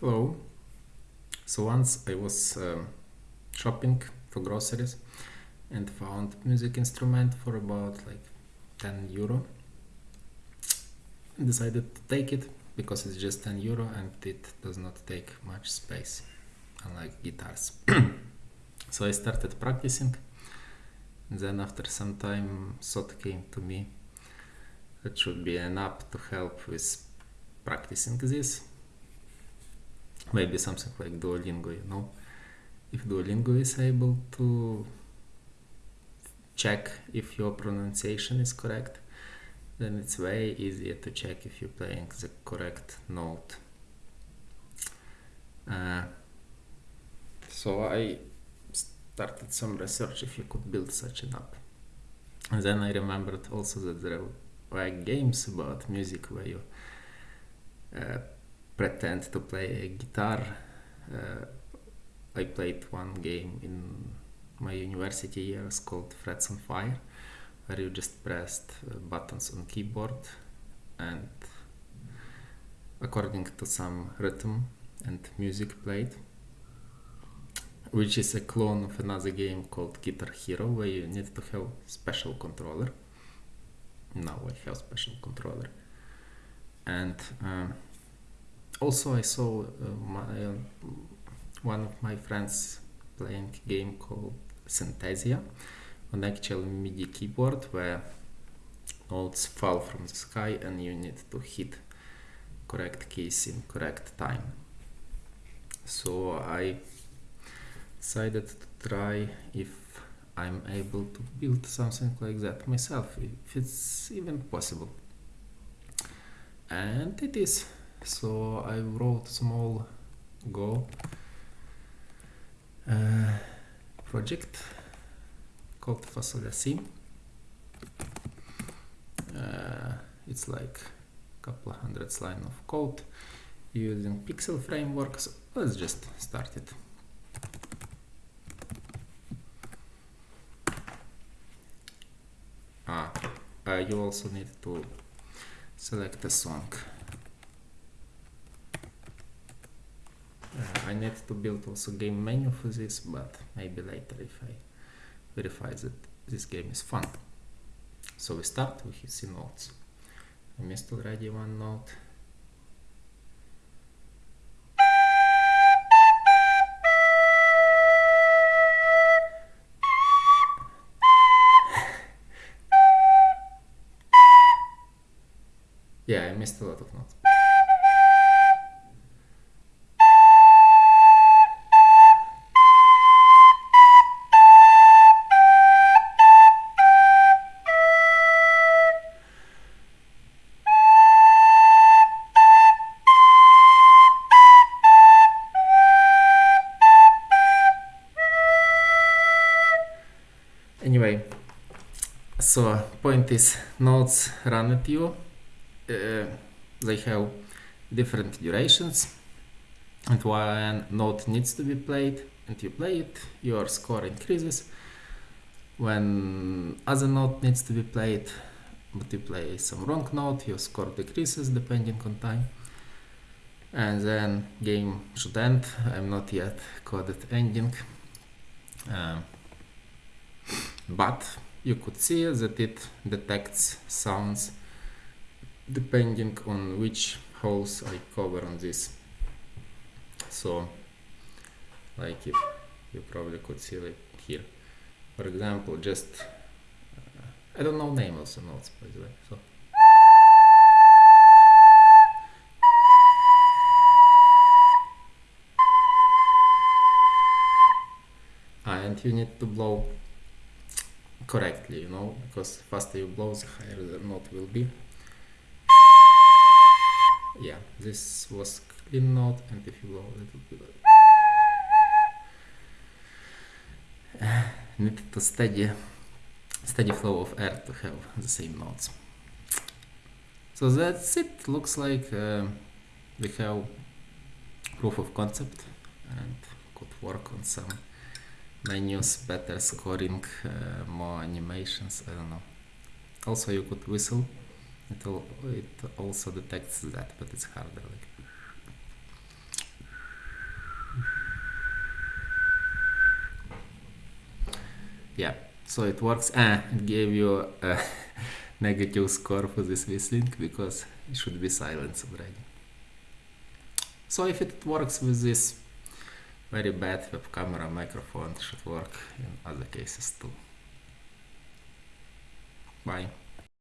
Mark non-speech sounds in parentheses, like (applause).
Hello. So once I was um, shopping for groceries and found music instrument for about like 10 euro. Decided to take it because it's just 10 euro and it does not take much space, unlike guitars. (clears throat) so I started practicing. Then after some time, thought came to me that should be an app to help with practicing this maybe something like Duolingo, you know. If Duolingo is able to check if your pronunciation is correct, then it's way easier to check if you're playing the correct note. Uh, so I started some research if you could build such an app. And then I remembered also that there were games about music where you uh, pretend to play a guitar. Uh, I played one game in my university years called Frets on Fire, where you just pressed uh, buttons on keyboard and according to some rhythm and music played, which is a clone of another game called Guitar Hero, where you need to have special controller. Now I have special controller, and um, also I saw uh, my, uh, one of my friends playing a game called Synthesia on actual MIDI keyboard where notes fall from the sky and you need to hit correct keys in correct time. So I decided to try if I'm able to build something like that myself, if it's even possible. And it is so I wrote small Go uh, project called Fasolya C. Uh, it's like a couple of hundred lines of code using pixel frameworks. Let's just start it. Ah, uh, you also need to select a song. I need to build also game menu for this, but maybe later if I verify that this game is fun. So we start with C notes. I missed already one note. (laughs) yeah, I missed a lot of notes. So point is notes run at you uh, they have different durations and when note needs to be played and you play it your score increases. When other note needs to be played but you play some wrong note your score decreases depending on time. And then game should end. I'm not yet coded ending. Uh, but you could see that it detects sounds depending on which holes I cover on this. So like if you probably could see like here. For example just uh, I don't know name also notes by the way so. Ah, and you need to blow correctly, you know, because faster you blow, the higher the note will be. Yeah, this was clean note, and if you blow a little bit, uh, need to steady, steady flow of air to have the same notes. So that's it. Looks like uh, we have proof of concept and could work on some I use better scoring, uh, more animations, I don't know. Also you could whistle, it, all, it also detects that, but it's harder. Like. Yeah, so it works. Ah, it gave you a (laughs) negative score for this whistling because it should be silence already. So if it works with this very bad web camera microphone should work in other cases too. Bye.